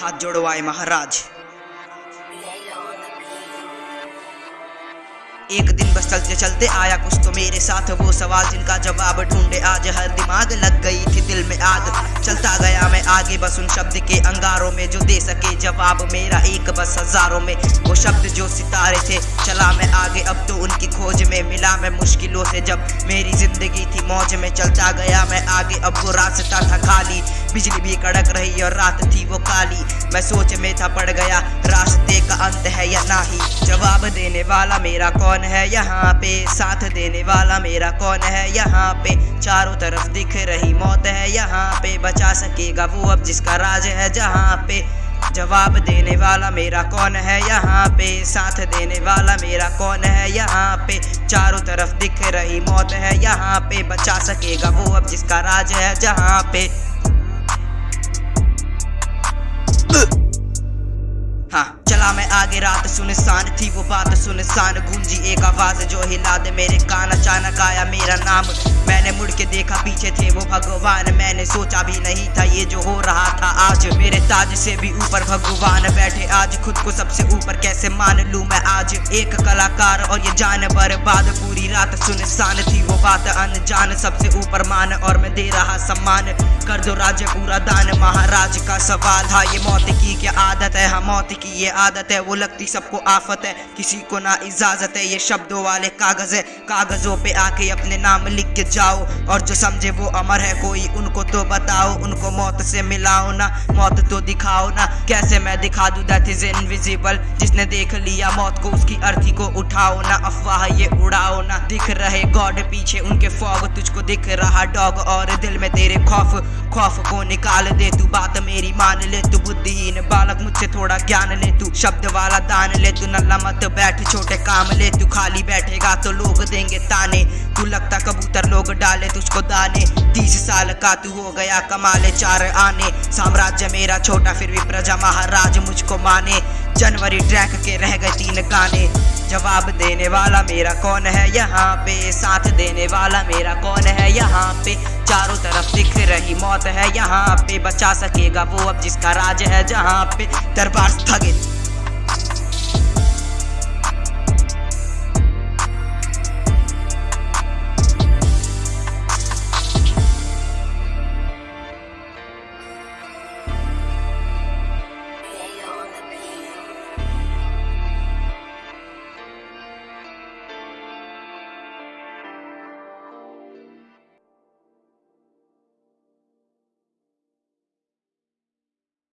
हाथ जोड़वाए महाराज। एक दिन बस चलते चलते आया कुछ तो मेरे साथ, वो सवाल जिनका जवाब ढूंढे आज हर दिमाग लग गई थी दिल में आग। चलता गया मैं आगे बस उन शब्द के अंगारों में जो दे सके जवाब मेरा एक बस हज़ारों में। वो शब्द जो सितारे थे, चला मैं आगे, अब तो उनकी खोज में मिला मैं मुश्किलों से। जब मेरी ज़िंदगी थी मौज में चलता गया मैं आगे, अब वो रास्ता था खाली। बिजली भी कड़क रही और रात थी वो काली। मैं सोच में था पड़ गया, रास्ते का अंत है या नहीं? जवाब देने वाला मेरा कौन है यहाँ पे? साथ देने वाला मेरा कौन है यहाँ पे? चारों तरफ़ दिख रही मौत है यहाँ पे। बचा सकेगा वो अब जिसका राज है जहाँ पे। जवाब देने वाला मेरा कौन है यहाँ पे? साथ देने वाला मेरा कौन है यहाँ पे? चारों तरफ़ दिख रही मौत है यहाँ पे। बचा सकेगा वो अब जिसका राज है जहाँ पे। चला मैं आगे रात सुनसान थी वो बात सुनसान। गूंजी एक आवाज़ जो हिला दे मेरे कान। अचानक आया मेरा नाम। मैंने मुड़ के देखा पीछे थे वो भगवान। मैंने सोचा भी नहीं था ये जो हो रहा था आज। मेरे ताज से भी ऊपर भगवान बैठे। आज खुद को सबसे ऊपर कैसे मान लूँ मैं आज? एक कलाकार और ये जान बर्बाद। पूरी रात सुनसान थी वो बात। अनजान सबसे ऊपर मान और मैं दे रहा सम्मान। कर दो राज्य पूरा दान। महाराज का सवाल था, ये मौत की क्या आदत है? हाँ मौत की ये आदत है, वो लगती सबको आफत है। किसी को ना इजाज़त है, ये शब्दों वाले कागज़ है। कागजों पे आके अपने नाम लिख के जाओ। और जो समझे वो अमर है, कोई उनको तो बताओ। उनको मौत से मिलाओ ना, मौत तो दिखाओ ना। कैसे मैं दिखा दूँ दैट इज़ इनविजिबल जिसने देख लिया मौत को, उसकी अर्थी को उठाओ ना। अफवाह ये उड़ाओ ना। दिख रहे गॉड पीछे, उनके फॉग तुझको दिख रहा। डॉग और दिल में तेरे खौफ खौफ को निकाल दे तू। बात मेरी मान ले तू, बुद्धिहीन बालक, मुझसे थोड़ा ज्ञान ले तू। शब्द वाला दान ले तू, नल्ला मत बैठ, छोटे काम ले तू। खाली बैठेगा तो लोग देंगे ताने। तू लगता कबूतर लोग डाले, तुझको दाने। तीस साल का तू हो गया कमाले चार आने। साम्राज्य मेरा छोटा, फिर भी प्रजा महाराज मुझको माने। जनवरी ट्रैक के रह गए तीन गाने। जवाब देने वाला मेरा कौन है? यहाँ पे साथ देने वाला मेरा कौन है? यहाँ पे रही मौत है यहाँ पे, बचा सकेगा वो अब जिसका राज है जहाँ पे, दरबार स्थगित।